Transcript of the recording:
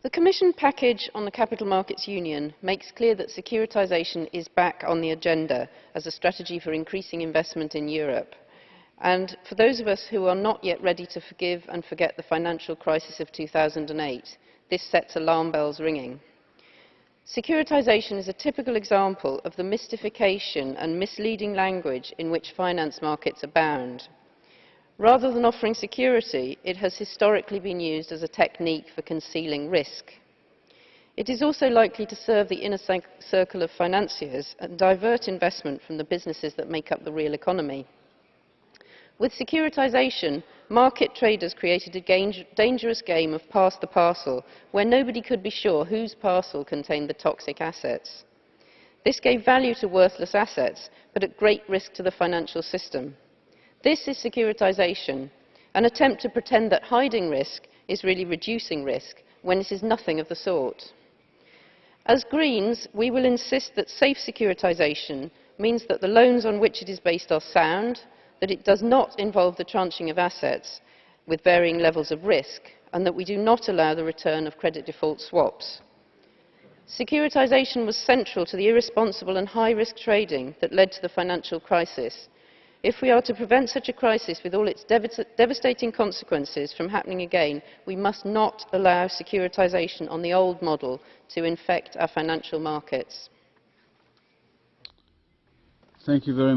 The Commission package on the Capital Markets Union makes clear that securitisation is back on the agenda as a strategy for increasing investment in Europe. And for those of us who are not yet ready to forgive and forget the financial crisis of 2008, this sets alarm bells ringing. Securitisation is a typical example of the mystification and misleading language in which finance markets abound. Rather than offering security, it has historically been used as a technique for concealing risk. It is also likely to serve the inner circle of financiers and divert investment from the businesses that make up the real economy. With securitisation, market traders created a dangerous game of pass the parcel, where nobody could be sure whose parcel contained the toxic assets. This gave value to worthless assets, but at great risk to the financial system. This is securitisation, an attempt to pretend that hiding risk is really reducing risk when it is nothing of the sort. As Greens, we will insist that safe securitisation means that the loans on which it is based are sound, that it does not involve the tranching of assets with varying levels of risk, and that we do not allow the return of credit default swaps. Securitisation was central to the irresponsible and high-risk trading that led to the financial crisis, if we are to prevent such a crisis with all its devastating consequences from happening again, we must not allow securitisation on the old model to infect our financial markets. Thank you very much.